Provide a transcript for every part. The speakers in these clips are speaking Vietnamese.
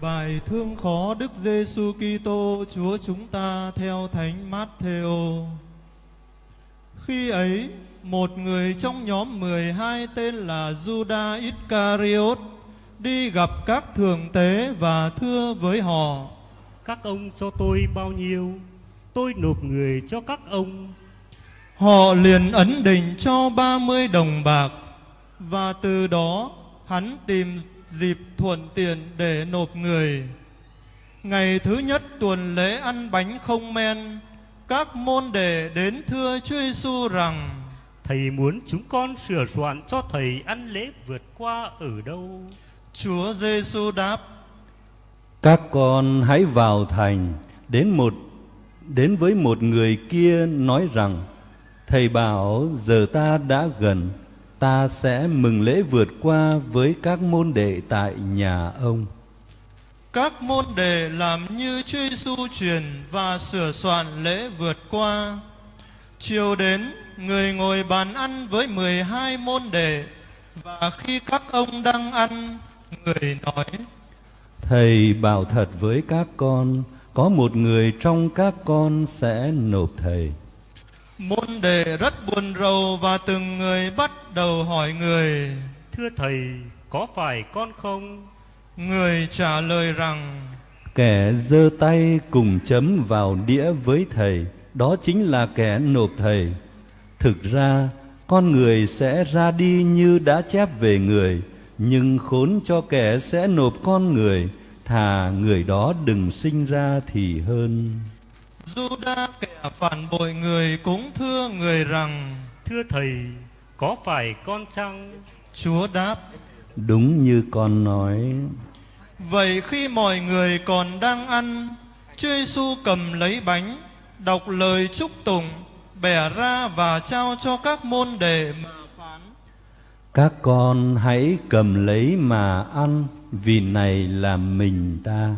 Bài thương khó Đức Giêsu Kitô Chúa chúng ta theo Thánh Matthew. Khi ấy, một người trong nhóm 12 tên là Judas Iscariot đi gặp các thượng tế và thưa với họ: Các ông cho tôi bao nhiêu, tôi nộp người cho các ông. Họ liền ấn định cho 30 đồng bạc và từ đó hắn tìm dịp thuận tiện để nộp người. Ngày thứ nhất tuần lễ ăn bánh không men, các môn đệ đến thưa Chúa Giêsu rằng: Thầy muốn chúng con sửa soạn cho thầy ăn lễ vượt qua ở đâu? Chúa Giêsu đáp: Các con hãy vào thành đến một đến với một người kia nói rằng: Thầy bảo giờ ta đã gần, ta sẽ mừng lễ vượt qua với các môn đệ tại nhà ông. Các môn đệ làm như Chúa Giêsu truyền và sửa soạn lễ vượt qua. Chiều đến, người ngồi bàn ăn với 12 môn đệ và khi các ông đang ăn, người nói: Thầy bảo thật với các con, có một người trong các con sẽ nộp thầy. Môn đệ rất buồn rầu và từng người bắt đầu hỏi người. Thưa thầy, có phải con không? Người trả lời rằng: Kẻ giơ tay cùng chấm vào đĩa với thầy, đó chính là kẻ nộp thầy. Thực ra, con người sẽ ra đi như đã chép về người, nhưng khốn cho kẻ sẽ nộp con người, thà người đó đừng sinh ra thì hơn. Judas kẻ phản bội người cũng thưa người rằng: Thưa thầy, có phải con chăng? Chúa đáp: Đúng như con nói, Vậy khi mọi người còn đang ăn, Chúa Giêsu cầm lấy bánh, đọc lời chúc tụng, bẻ ra và trao cho các môn đệ mà phán: các con hãy cầm lấy mà ăn, vì này là mình ta.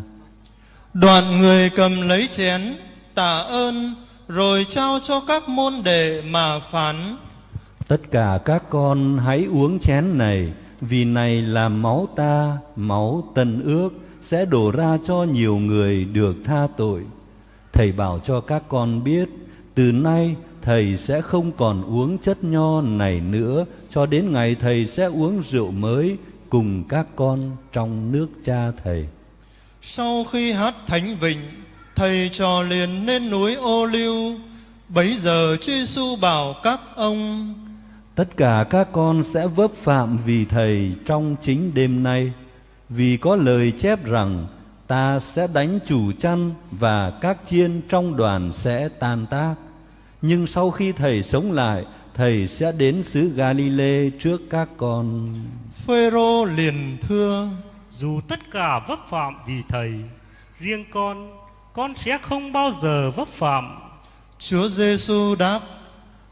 Đoạn người cầm lấy chén, tạ ơn, rồi trao cho các môn đệ mà phán: Tất cả các con hãy uống chén này, vì này là máu ta, máu tân ước, sẽ đổ ra cho nhiều người được tha tội. Thầy bảo cho các con biết, từ nay thầy sẽ không còn uống chất nho này nữa, cho đến ngày thầy sẽ uống rượu mới cùng các con trong nước cha thầy. Sau khi hát thánh vịnh, thầy trò liền lên núi ô liu. Bấy giờ Chúa Giêsu bảo các ông: Tất cả các con sẽ vấp phạm vì Thầy trong chính đêm nay, vì có lời chép rằng ta sẽ đánh chủ chăn và các chiên trong đoàn sẽ tan tác. Nhưng sau khi Thầy sống lại, Thầy sẽ đến xứ Galilee trước các con. Phêrô liền thưa: Dù tất cả vấp phạm vì thầy, riêng con, con sẽ không bao giờ vấp phạm. Chúa Giêsu đáp: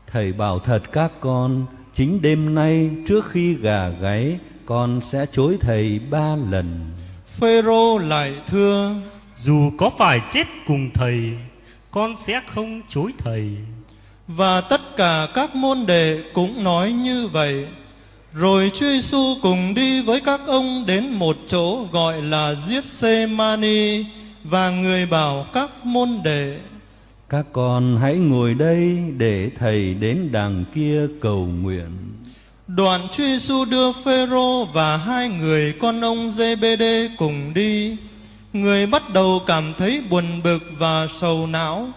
Thầy bảo thật các con, chính đêm nay trước khi gà gáy, con sẽ chối Thầy ba lần. Phêrô lại thưa: Dù có phải chết cùng thầy, con sẽ không chối thầy. Và tất cả các môn đệ cũng nói như vậy. Rồi Chúa Giêsu cùng đi với các ông đến một chỗ gọi là Giết-xê-ma-ni và người bảo các môn đệ Các con hãy ngồi đây để Thầy đến đằng kia cầu nguyện. Đoạn Chúa Giêsu đưa Phêrô và hai người con ông Giê-bê-đê cùng đi. Người bắt đầu cảm thấy buồn bực và sầu não.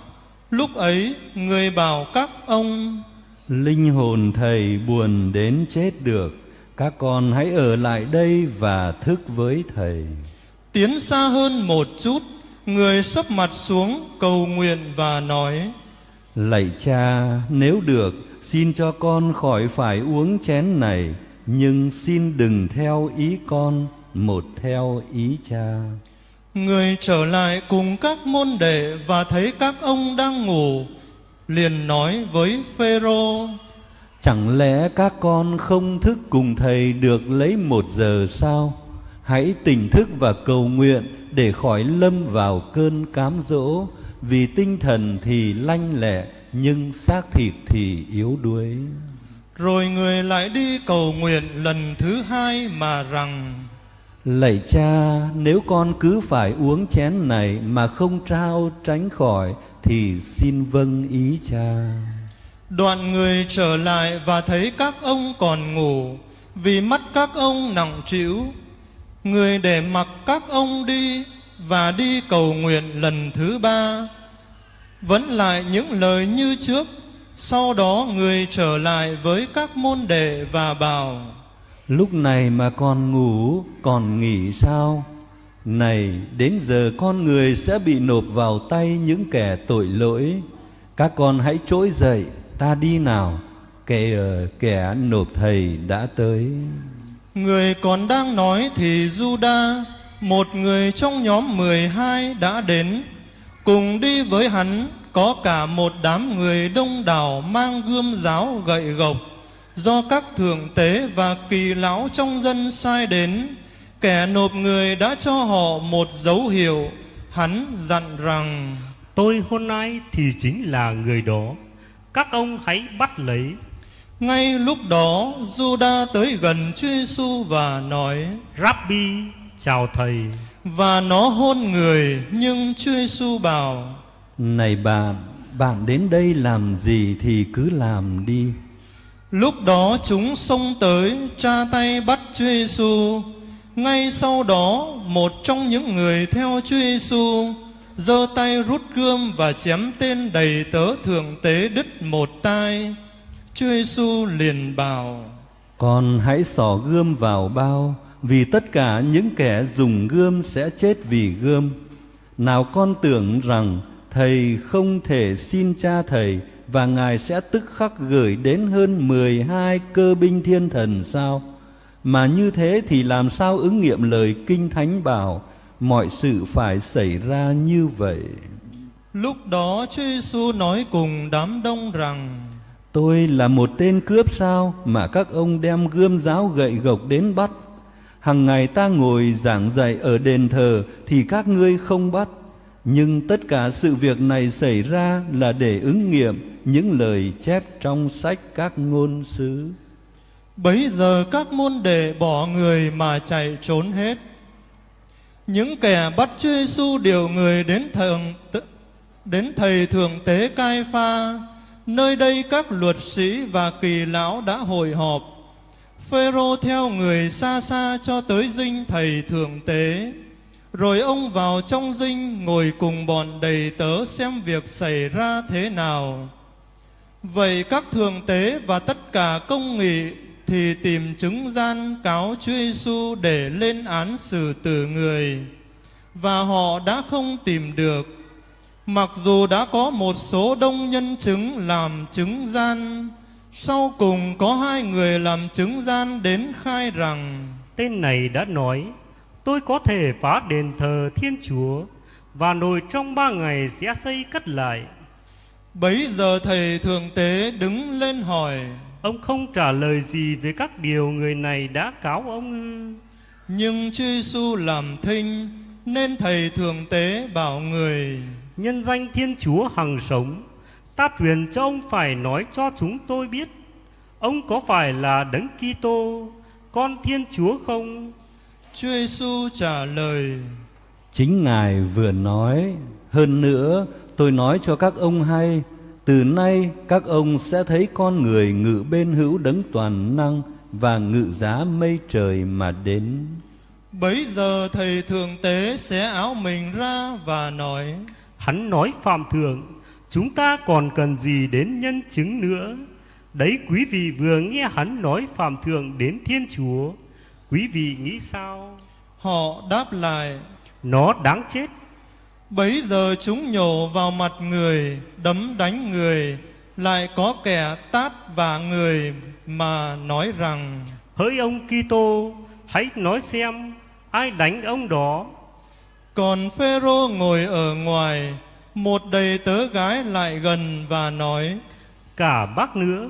Lúc ấy, người bảo các ông: Linh hồn Thầy buồn đến chết được, các con hãy ở lại đây và thức với Thầy. Tiến xa hơn một chút, người sấp mặt xuống cầu nguyện và nói: Lạy cha, nếu được, xin cho con khỏi phải uống chén này, nhưng xin đừng theo ý con, một theo ý cha. Người trở lại cùng các môn đệ và thấy các ông đang ngủ, liền nói với Phêrô: Chẳng lẽ các con không thức cùng thầy được lấy một giờ sao? Hãy tỉnh thức và cầu nguyện để khỏi lâm vào cơn cám dỗ, vì tinh thần thì lanh lẹ, nhưng xác thịt thì yếu đuối. Rồi người lại đi cầu nguyện lần thứ hai mà rằng: Lạy cha, nếu con cứ phải uống chén này mà không trao tránh khỏi thì xin vâng ý cha. Đoạn người trở lại và thấy các ông còn ngủ vì mắt các ông nặng trĩu. Người để mặc các ông đi và đi cầu nguyện lần thứ ba. Vẫn lại những lời như trước. Sau đó người trở lại với các môn đệ và bảo Lúc này mà còn ngủ, còn nghỉ sao? Này, đến giờ con người sẽ bị nộp vào tay những kẻ tội lỗi. Các con hãy trỗi dậy, ta đi nào. Kẻ kẻ nộp thầy đã tới. Người còn đang nói thì Juda, một người trong nhóm 12 đã đến. Cùng đi với hắn có cả một đám người đông đảo mang gươm giáo gậy gộc do các thượng tế và kỳ lão trong dân sai đến kẻ nộp người đã cho họ một dấu hiệu hắn dặn rằng Tôi hôm nay thì chính là người đó. Các ông hãy bắt lấy ngay lúc đó Juda tới gần Chúa Giêsu và nói Rabbi, chào thầy. và nó hôn người nhưng Chúa Giêsu bảo Này bạn, bạn đến đây làm gì thì cứ làm đi. Lúc đó chúng xông tới tra tay bắt Chúa Giêsu. Ngay sau đó, một trong những người theo Chúa Giêsu giơ tay rút gươm và chém tên đầy tớ thượng tế đứt một tai. Chúa Giêsu liền bảo: Con hãy xỏ gươm vào bao, vì tất cả những kẻ dùng gươm sẽ chết vì gươm. Nào con tưởng rằng thầy không thể xin cha thầy và ngài sẽ tức khắc gửi đến hơn 12 cơ binh thiên thần sao? Mà như thế thì làm sao ứng nghiệm lời kinh thánh bảo mọi sự phải xảy ra như vậy? Lúc đó Chúa Giêsu nói cùng đám đông rằng: Tôi là một tên cướp sao mà các ông đem gươm giáo gậy gộc đến bắt? Hằng ngày ta ngồi giảng dạy ở đền thờ thì các ngươi không bắt. Nhưng tất cả sự việc này xảy ra là để ứng nghiệm những lời chép trong sách các ngôn sứ. Bấy giờ các môn đệ bỏ người mà chạy trốn hết. Những kẻ bắt Chúa Giêsu điều người đến thượng đến thầy thượng tế Cai Pha, nơi đây các luật sĩ và kỳ lão đã hội họp. Phêrô theo người xa xa cho tới dinh thầy thượng tế. Rồi ông vào trong dinh ngồi cùng bọn đầy tớ xem việc xảy ra thế nào. Vậy các thường tế và tất cả công nghị thì tìm chứng gian cáo Chúa Giêsu để lên án xử tử người và họ đã không tìm được mặc dù đã có một số đông nhân chứng làm chứng gian sau cùng có hai người làm chứng gian đến khai rằng Tên này đã nói, tôi có thể phá đền thờ Thiên Chúa và nồi trong ba ngày sẽ xây cất lại. bấy giờ thầy thường tế đứng lên hỏi Ông không trả lời gì về các điều người này đã cáo ông ư? nhưng Chúa Giêsu làm thinh nên thầy thường tế bảo người Nhân danh Thiên Chúa hằng sống, ta truyền cho ông phải nói cho chúng tôi biết, ông có phải là Đấng Kitô, con Thiên Chúa không? Chúa Giêsu trả lời Chính Ngài vừa nói, hơn nữa tôi nói cho các ông hay, từ nay các ông sẽ thấy con người ngự bên hữu đấng toàn năng và ngự giá mây trời mà đến. Bấy giờ thầy thường tế xé áo mình ra và nói Hắn nói phạm thượng, chúng ta còn cần gì đến nhân chứng nữa? Đấy quý vị vừa nghe hắn nói phạm thượng đến Thiên Chúa, quý vị nghĩ sao? Họ đáp lại Nó đáng chết. Bấy giờ chúng nhổ vào mặt người Đấm đánh người Lại có kẻ tát vả người Mà nói rằng Hỡi ông Kitô, hãy nói xem ai đánh ông đó. Còn Phêrô ngồi ở ngoài Một đầy tớ gái lại gần và nói Cả bác nữa,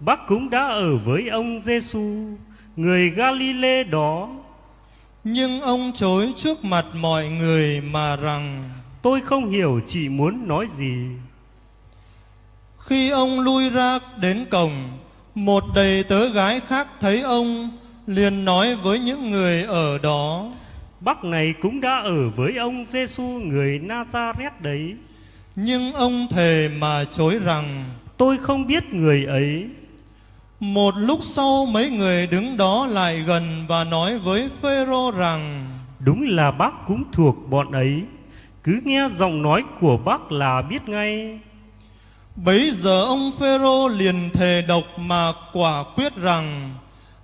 bác cũng đã ở với ông Giêsu, người Galilee đó. Nhưng ông chối trước mặt mọi người mà rằng Tôi không hiểu chị muốn nói gì. Khi ông lui ra đến cổng Một đầy tớ gái khác thấy ông liền nói với những người ở đó Bác này cũng đã ở với ông Giêsu người Nazareth đấy. Nhưng ông thề mà chối rằng Tôi không biết người ấy. Một lúc sau mấy người đứng đó lại gần và nói với Phêrô rằng Đúng là bác cũng thuộc bọn ấy. Cứ nghe giọng nói của bác là biết ngay. Bấy giờ ông Phêrô liền thề độc mà quả quyết rằng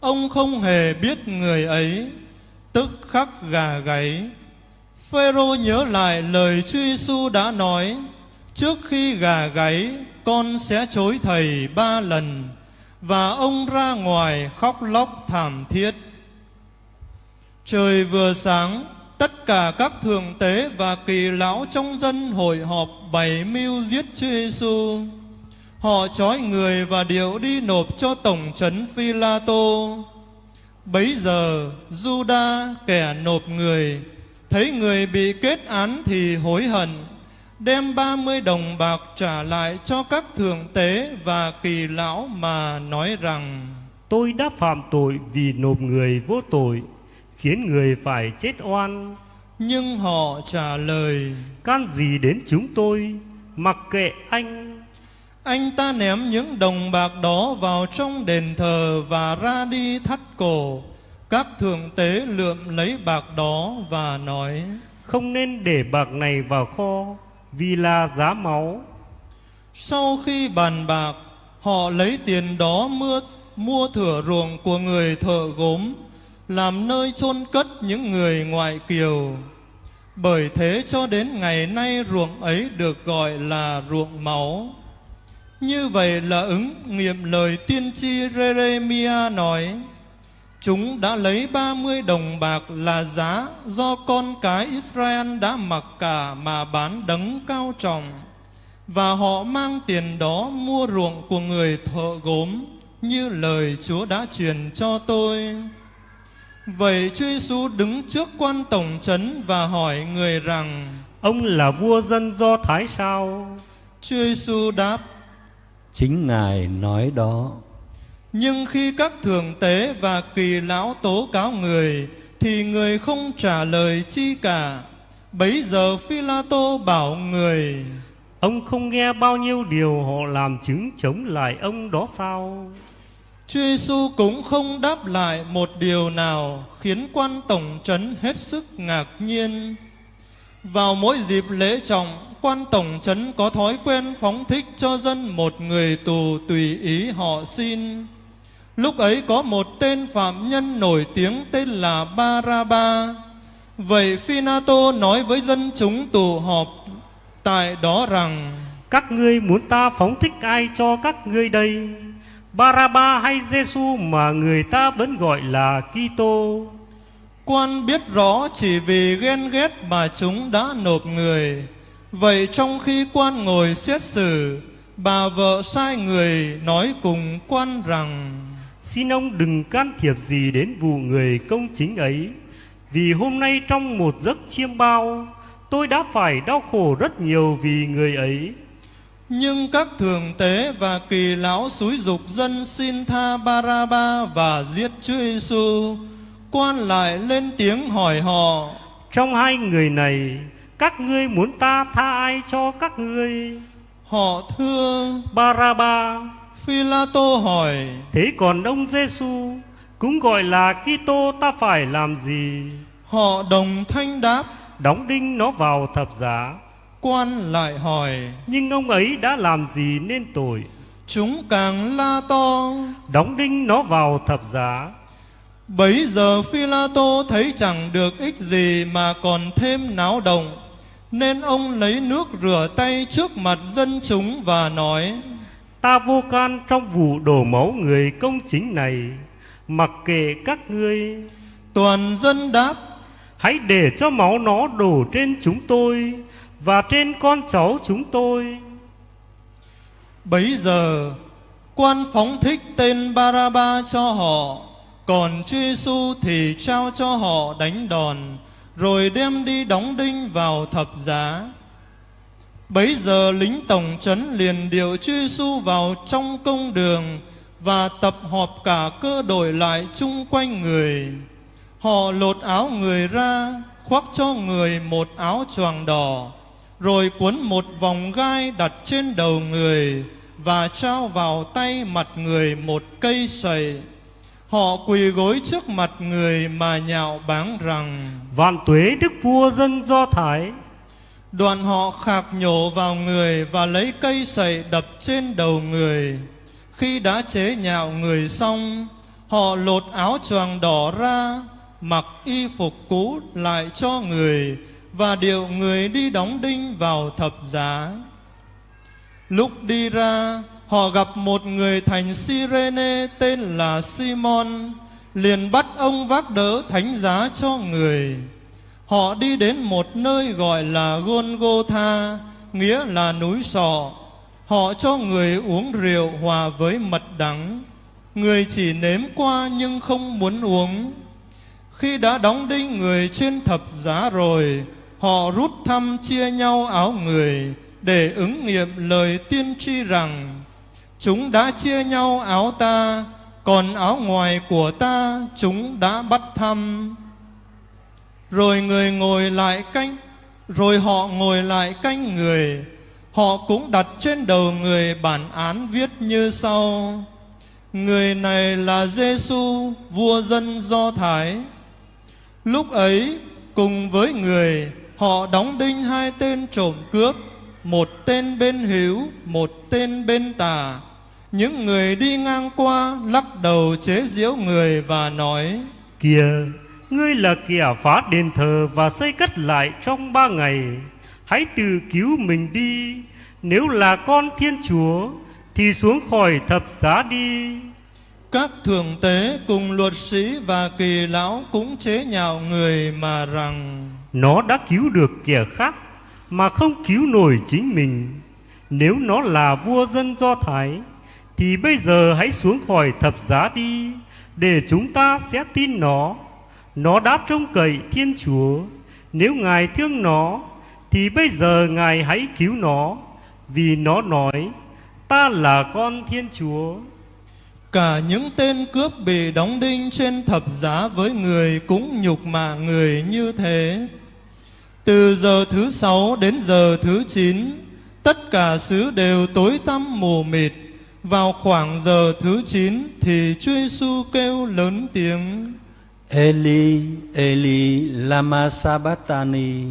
ông không hề biết người ấy, tức khắc gà gáy. Phêrô nhớ lại lời Chúa Giêsu đã nói: trước khi gà gáy, con sẽ chối thầy ba lần. Và ông ra ngoài khóc lóc thảm thiết. Trời vừa sáng, tất cả các thượng tế và kỳ lão trong dân hội họp bày mưu giết Chúa Giêsu. Họ trói người và điệu đi nộp cho tổng trấn Phi-la-tô. Bấy giờ, Juda kẻ nộp người, thấy người bị kết án thì hối hận, đem ba mươi đồng bạc trả lại cho các thượng tế và kỳ lão mà nói rằng Tôi đã phạm tội vì nộp người vô tội, khiến người phải chết oan. Nhưng họ trả lời Can gì đến chúng tôi, mặc kệ anh. Anh ta ném những đồng bạc đó vào trong đền thờ và ra đi thắt cổ. Các thượng tế lượm lấy bạc đó và nói Không nên để bạc này vào kho, vì là giá máu. Sau khi bàn bạc, họ lấy tiền đó mua, mua thửa ruộng của người thợ gốm, làm nơi chôn cất những người ngoại kiều. Bởi thế cho đến ngày nay ruộng ấy được gọi là ruộng máu. Như vậy là ứng nghiệm lời tiên tri Jeremia nói, Chúng đã lấy ba mươi đồng bạc là giá do con cái Israel đã mặc cả mà bán đấng cao trọng. Và họ mang tiền đó mua ruộng của người thợ gốm như lời Chúa đã truyền cho tôi. Vậy Chúa Giêsu đứng trước quan tổng trấn và hỏi người rằng Ông là vua dân Do Thái sao? Chúa Giêsu đáp Chính Ngài nói đó. Nhưng khi các thượng tế và kỳ lão tố cáo người Thì người không trả lời chi cả Bấy giờ phi la tô bảo người Ông không nghe bao nhiêu điều họ làm chứng chống lại ông đó sao? Chúa Giêsu cũng không đáp lại một điều nào Khiến quan tổng trấn hết sức ngạc nhiên vào mỗi dịp lễ trọng, Quan tổng trấn có thói quen phóng thích cho dân một người tù tùy ý họ xin Lúc ấy có một tên phạm nhân nổi tiếng tên là Baraba. Vậy Finato nói với dân chúng tụ họp tại đó rằng, Các ngươi muốn ta phóng thích ai cho các ngươi đây? Baraba hay Giêsu mà người ta vẫn gọi là Kitô? Quan biết rõ chỉ vì ghen ghét mà chúng đã nộp người. Vậy trong khi quan ngồi xét xử, bà vợ sai người nói cùng quan rằng Xin ông đừng can thiệp gì đến vụ người công chính ấy, vì hôm nay trong một giấc chiêm bao, tôi đã phải đau khổ rất nhiều vì người ấy. Nhưng các thường tế và kỳ lão xúi dục dân xin tha Baraba và giết Chúa Giêsu. Quan lại lên tiếng hỏi họ: Trong hai người này, các ngươi muốn ta tha ai cho các ngươi? Họ thưa: Baraba. Phi-la-tô hỏi: Thế còn ông Giêsu cũng gọi là Kitô ta phải làm gì? Họ đồng thanh đáp: Đóng đinh nó vào thập giá. Quan lại hỏi: Nhưng ông ấy đã làm gì nên tội? Chúng càng la to. Đóng đinh nó vào thập giá. Bấy giờ Phi-la-tô thấy chẳng được ích gì mà còn thêm náo động, nên ông lấy nước rửa tay trước mặt dân chúng và nói: Ta vô can trong vụ đổ máu người công chính này, mặc kệ các ngươi. Toàn dân đáp: Hãy để cho máu nó đổ trên chúng tôi và trên con cháu chúng tôi. Bấy giờ quan phóng thích tên Baraba cho họ, còn Chúa Giêsu thì trao cho họ đánh đòn, rồi đem đi đóng đinh vào thập giá. Bấy giờ lính tổng trấn liền điệu Chúa Giêsu vào trong công đường và tập họp cả cơ đội lại chung quanh người. Họ lột áo người ra, khoác cho người một áo choàng đỏ, rồi cuốn một vòng gai đặt trên đầu người và trao vào tay mặt người một cây sậy. Họ quỳ gối trước mặt người mà nhạo báng rằng Vạn tuế đức vua dân Do Thái Đoạn họ khạc nhổ vào người và lấy cây sậy đập trên đầu người. Khi đã chế nhạo người xong, họ lột áo choàng đỏ ra, mặc y phục cũ lại cho người và điệu người đi đóng đinh vào thập giá. Lúc đi ra, họ gặp một người thành Sirene tên là Simon, liền bắt ông vác đỡ thánh giá cho người. Họ đi đến một nơi gọi là Golgotha, nghĩa là núi sọ. Họ cho người uống rượu hòa với mật đắng. Người chỉ nếm qua nhưng không muốn uống. Khi đã đóng đinh người trên thập giá rồi, họ rút thăm chia nhau áo người để ứng nghiệm lời tiên tri rằng chúng đã chia nhau áo ta, còn áo ngoài của ta chúng đã bắt thăm. Rồi người ngồi lại canh Rồi họ ngồi lại canh người Họ cũng đặt trên đầu người bản án viết như sau. Người này là Giêsu vua dân Do Thái. Lúc ấy cùng với người Họ đóng đinh hai tên trộm cướp Một tên bên hữu Một tên bên tà. Những người đi ngang qua Lắc đầu chế giễu người và nói Kìa Ngươi là kẻ phá đền thờ và xây cất lại trong ba ngày. Hãy tự cứu mình đi. Nếu là con Thiên Chúa Thì xuống khỏi thập giá đi. Các thượng tế cùng luật sĩ và kỳ lão cũng chế nhạo người mà rằng Nó đã cứu được kẻ khác Mà không cứu nổi chính mình. Nếu nó là vua dân Do Thái thì bây giờ hãy xuống khỏi thập giá đi Để chúng ta sẽ tin nó nó đã trông cậy Thiên Chúa. Nếu Ngài thương nó, thì bây giờ Ngài hãy cứu nó, vì nó nói, ta là con Thiên Chúa. Cả những tên cướp bị đóng đinh trên thập giá với người cũng nhục mạ người như thế. Từ giờ thứ sáu đến giờ thứ chín, tất cả xứ đều tối tăm mù mịt. Vào khoảng giờ thứ chín thì Chúa Giêsu kêu lớn tiếng. Eli, Eli, lama sabachthani.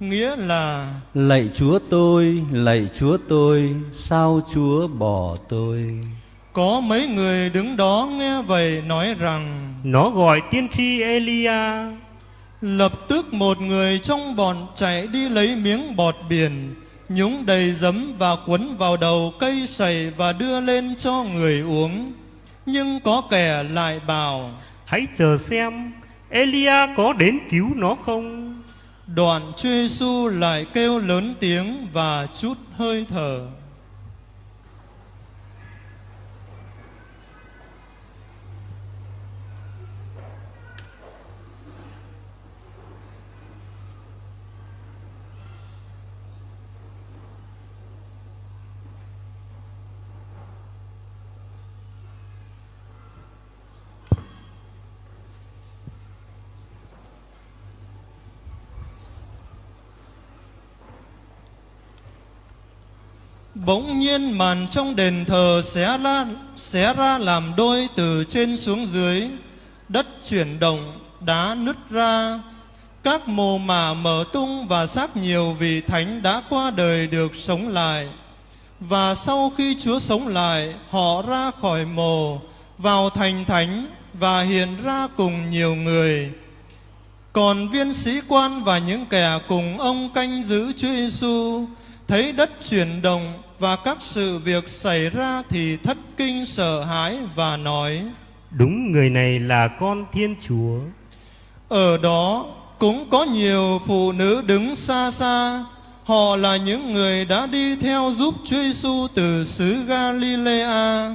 Nghĩa là Lạy Chúa tôi, lạy Chúa tôi, sao Chúa bỏ tôi? có mấy người đứng đó nghe vậy nói rằng Nó gọi tiên tri Elia. Lập tức một người trong bọn chạy đi lấy miếng bọt biển Nhúng đầy giấm và quấn vào đầu cây sầy và đưa lên cho người uống Nhưng có kẻ lại bảo Hãy chờ xem Elia có đến cứu nó không? Đoạn Chúa Giêsu lại kêu lớn tiếng và chút hơi thở. Bỗng nhiên màn trong đền thờ xé ra, xé ra làm đôi từ trên xuống dưới. Đất chuyển động, đá nứt ra. Các mồ mả mở tung và xác nhiều vị thánh đã qua đời được sống lại. Và sau khi Chúa sống lại, họ ra khỏi mồ, vào thành thánh và hiện ra cùng nhiều người. Còn viên sĩ quan và những kẻ cùng ông canh giữ Chúa Giêsu thấy đất chuyển động và các sự việc xảy ra thì thất kinh sợ hãi và nói Đúng người này là con Thiên Chúa. Ở đó cũng có nhiều phụ nữ đứng xa xa. Họ là những người đã đi theo giúp Chúa Giêsu từ xứ Galilea.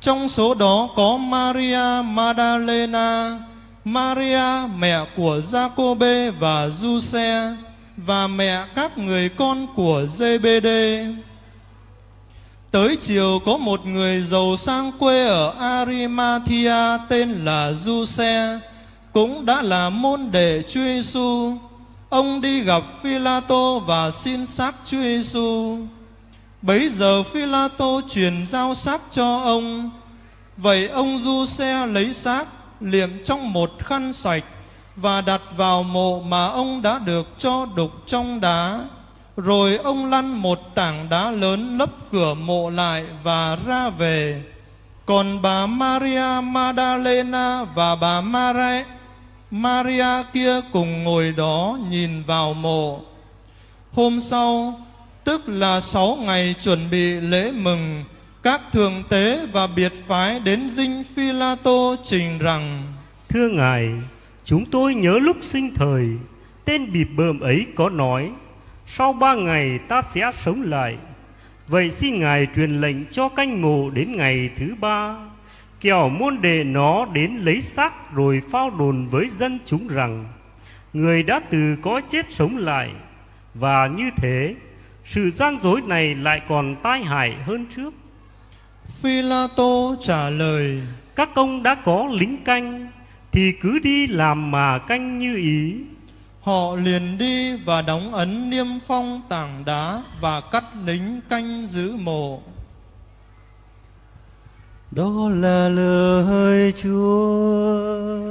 Trong số đó có Maria Magdalena Maria mẹ của Giacôbê và Giuse và mẹ các người con của Giê-bê-đê Tới chiều có một người giàu sang quê ở Arimathea tên là Giuse, cũng đã là môn đệ Chúa Giêsu. Ông đi gặp Phi-la-tô và xin xác Chúa Giêsu. Bấy giờ Phi-la-tô truyền giao xác cho ông. Vậy ông Giuse lấy xác liệm trong một khăn sạch và đặt vào mộ mà ông đã được cho đục trong đá. Rồi ông lăn một tảng đá lớn lấp cửa mộ lại và ra về. Còn bà Maria Magdalena và bà Maria, Maria kia cùng ngồi đó nhìn vào mộ. Hôm sau, tức là sáu ngày chuẩn bị lễ mừng, các thượng tế và biệt phái đến dinh Phi La Tô trình rằng: Thưa Ngài, chúng tôi nhớ lúc sinh thời, tên bịp bợm ấy có nói, sau ba ngày ta sẽ sống lại. Vậy xin Ngài truyền lệnh cho canh mộ đến ngày thứ ba, kẻo môn đệ nó đến lấy xác rồi phao đồn với dân chúng rằng, người đã từ có chết sống lại, và như thế, sự gian dối này lại còn tai hại hơn trước. Phi La Tô trả lời: Các ông đã có lính canh, thì cứ đi làm mà canh như ý. Họ liền đi và đóng ấn niêm phong tảng đá và cắt lính canh giữ mộ. Đó là lời Chúa.